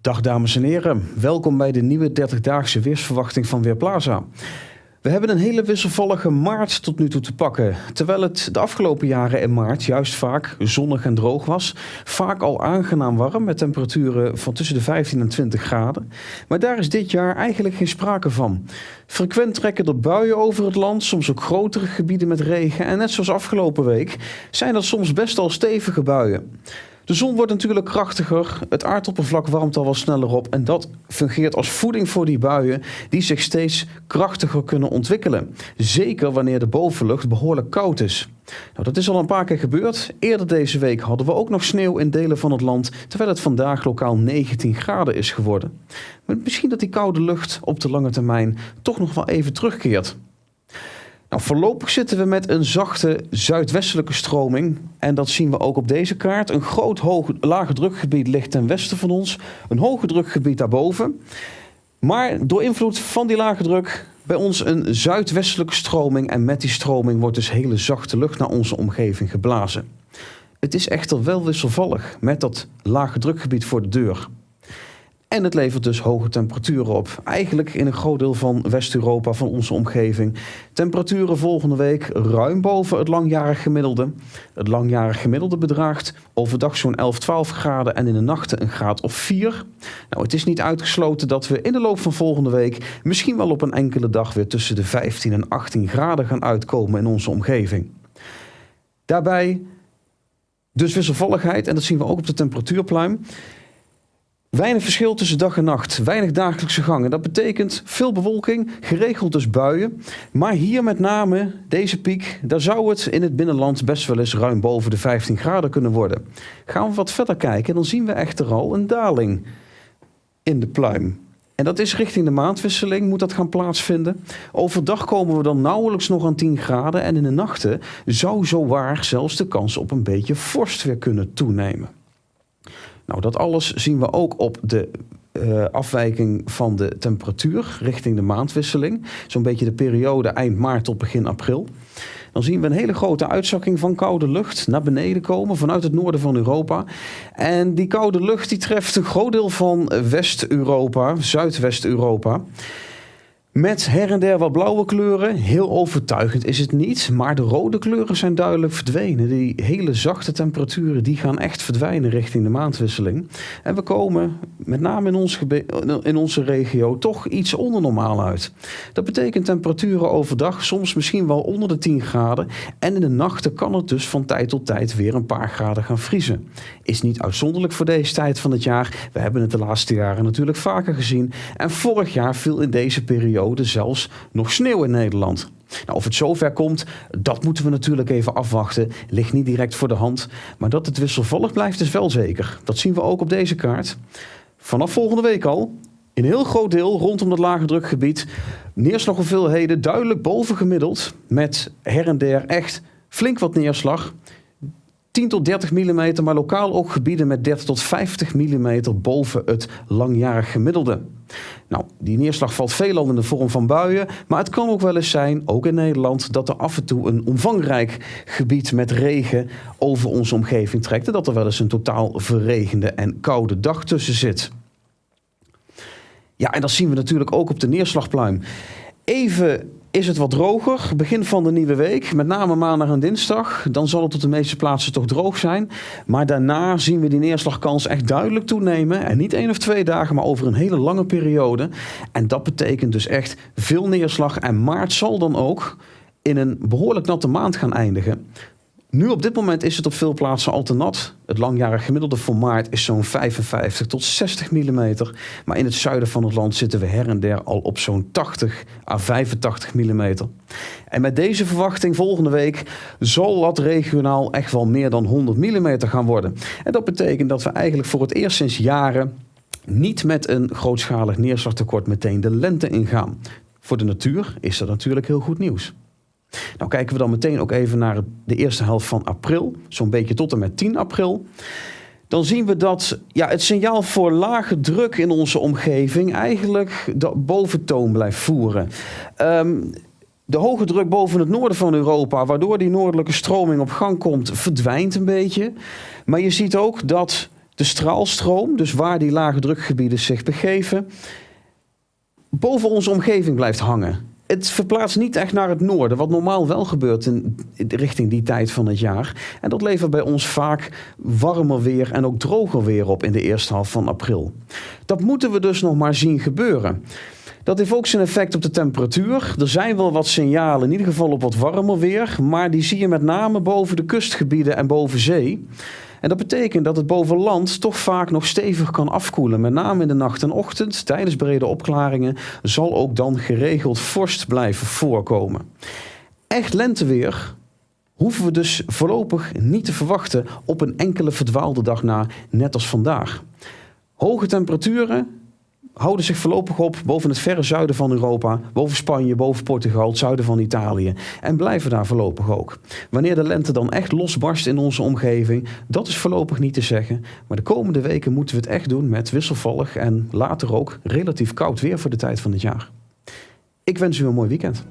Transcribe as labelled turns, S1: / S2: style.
S1: Dag dames en heren, welkom bij de nieuwe 30-daagse weersverwachting van Weerplaza. We hebben een hele wisselvallige maart tot nu toe te pakken. Terwijl het de afgelopen jaren in maart juist vaak zonnig en droog was. Vaak al aangenaam warm met temperaturen van tussen de 15 en 20 graden. Maar daar is dit jaar eigenlijk geen sprake van. Frequent trekken er buien over het land, soms ook grotere gebieden met regen. En net zoals afgelopen week zijn dat soms best al stevige buien. De zon wordt natuurlijk krachtiger, het aardoppervlak warmt al wat sneller op en dat fungeert als voeding voor die buien die zich steeds krachtiger kunnen ontwikkelen. Zeker wanneer de bovenlucht behoorlijk koud is. Nou, dat is al een paar keer gebeurd. Eerder deze week hadden we ook nog sneeuw in delen van het land, terwijl het vandaag lokaal 19 graden is geworden. Maar misschien dat die koude lucht op de lange termijn toch nog wel even terugkeert. Nou, voorlopig zitten we met een zachte zuidwestelijke stroming. En dat zien we ook op deze kaart. Een groot hoog, lage drukgebied ligt ten westen van ons. Een hoge drukgebied daarboven. Maar door invloed van die lage druk bij ons een zuidwestelijke stroming. En met die stroming wordt dus hele zachte lucht naar onze omgeving geblazen. Het is echter wel wisselvallig met dat lage drukgebied voor de deur. En het levert dus hoge temperaturen op. Eigenlijk in een groot deel van West-Europa, van onze omgeving. Temperaturen volgende week ruim boven het langjarig gemiddelde. Het langjarig gemiddelde bedraagt overdag zo'n 11, 12 graden en in de nachten een graad of 4. Nou, het is niet uitgesloten dat we in de loop van volgende week misschien wel op een enkele dag weer tussen de 15 en 18 graden gaan uitkomen in onze omgeving. Daarbij dus wisselvalligheid en dat zien we ook op de temperatuurpluim. Weinig verschil tussen dag en nacht, weinig dagelijkse gangen. Dat betekent veel bewolking, geregeld dus buien. Maar hier met name, deze piek, daar zou het in het binnenland best wel eens ruim boven de 15 graden kunnen worden. Gaan we wat verder kijken, dan zien we echter al een daling in de pluim. En dat is richting de maandwisseling, moet dat gaan plaatsvinden. Overdag komen we dan nauwelijks nog aan 10 graden en in de nachten zou zo waar zelfs de kans op een beetje vorst weer kunnen toenemen. Nou, dat alles zien we ook op de uh, afwijking van de temperatuur richting de maandwisseling. Zo'n beetje de periode eind maart tot begin april. Dan zien we een hele grote uitzakking van koude lucht naar beneden komen vanuit het noorden van Europa. En die koude lucht die treft een groot deel van West-Europa, Zuidwest-Europa. Met her en der wat blauwe kleuren. Heel overtuigend is het niet. Maar de rode kleuren zijn duidelijk verdwenen. Die hele zachte temperaturen die gaan echt verdwijnen richting de maandwisseling. En we komen met name in, ons in onze regio toch iets onder normaal uit. Dat betekent temperaturen overdag soms misschien wel onder de 10 graden. En in de nachten kan het dus van tijd tot tijd weer een paar graden gaan vriezen. Is niet uitzonderlijk voor deze tijd van het jaar. We hebben het de laatste jaren natuurlijk vaker gezien. En vorig jaar viel in deze periode zelfs nog sneeuw in Nederland. Nou, of het zover komt, dat moeten we natuurlijk even afwachten. Ligt niet direct voor de hand. Maar dat het wisselvallig blijft is wel zeker. Dat zien we ook op deze kaart. Vanaf volgende week al, in heel groot deel rondom dat lage drukgebied, neerslaghoeveelheden duidelijk boven gemiddeld. Met her en der echt flink wat neerslag. 10 tot 30 mm, maar lokaal ook gebieden met 30 tot 50 mm boven het langjarig gemiddelde. Nou, die neerslag valt veelal in de vorm van buien, maar het kan ook wel eens zijn, ook in Nederland, dat er af en toe een omvangrijk gebied met regen over onze omgeving trekt en dat er wel eens een totaal verregende en koude dag tussen zit. Ja, en dat zien we natuurlijk ook op de neerslagpluim. Even is het wat droger, begin van de nieuwe week, met name maandag en dinsdag. Dan zal het op de meeste plaatsen toch droog zijn. Maar daarna zien we die neerslagkans echt duidelijk toenemen. En niet één of twee dagen, maar over een hele lange periode. En dat betekent dus echt veel neerslag. En maart zal dan ook in een behoorlijk natte maand gaan eindigen. Nu op dit moment is het op veel plaatsen al te nat. Het langjarig gemiddelde voor maart is zo'n 55 tot 60 mm. Maar in het zuiden van het land zitten we her en der al op zo'n 80 à 85 mm. En met deze verwachting volgende week zal dat regionaal echt wel meer dan 100 mm gaan worden. En dat betekent dat we eigenlijk voor het eerst sinds jaren niet met een grootschalig neerslagtekort meteen de lente ingaan. Voor de natuur is dat natuurlijk heel goed nieuws. Nou kijken we dan meteen ook even naar de eerste helft van april, zo'n beetje tot en met 10 april. Dan zien we dat ja, het signaal voor lage druk in onze omgeving eigenlijk de boventoon blijft voeren. Um, De hoge druk boven het noorden van Europa, waardoor die noordelijke stroming op gang komt, verdwijnt een beetje. Maar je ziet ook dat de straalstroom, dus waar die lage drukgebieden zich begeven, boven onze omgeving blijft hangen. Het verplaatst niet echt naar het noorden, wat normaal wel gebeurt in, richting die tijd van het jaar. En dat levert bij ons vaak warmer weer en ook droger weer op in de eerste helft van april. Dat moeten we dus nog maar zien gebeuren. Dat heeft ook zijn effect op de temperatuur. Er zijn wel wat signalen, in ieder geval op wat warmer weer, maar die zie je met name boven de kustgebieden en boven zee. En dat betekent dat het boven land toch vaak nog stevig kan afkoelen. Met name in de nacht en ochtend, tijdens brede opklaringen, zal ook dan geregeld vorst blijven voorkomen. Echt lenteweer hoeven we dus voorlopig niet te verwachten op een enkele verdwaalde dag na, net als vandaag. Hoge temperaturen houden zich voorlopig op boven het verre zuiden van Europa, boven Spanje, boven Portugal, het zuiden van Italië en blijven daar voorlopig ook. Wanneer de lente dan echt losbarst in onze omgeving, dat is voorlopig niet te zeggen, maar de komende weken moeten we het echt doen met wisselvallig en later ook relatief koud weer voor de tijd van het jaar. Ik wens u een mooi weekend.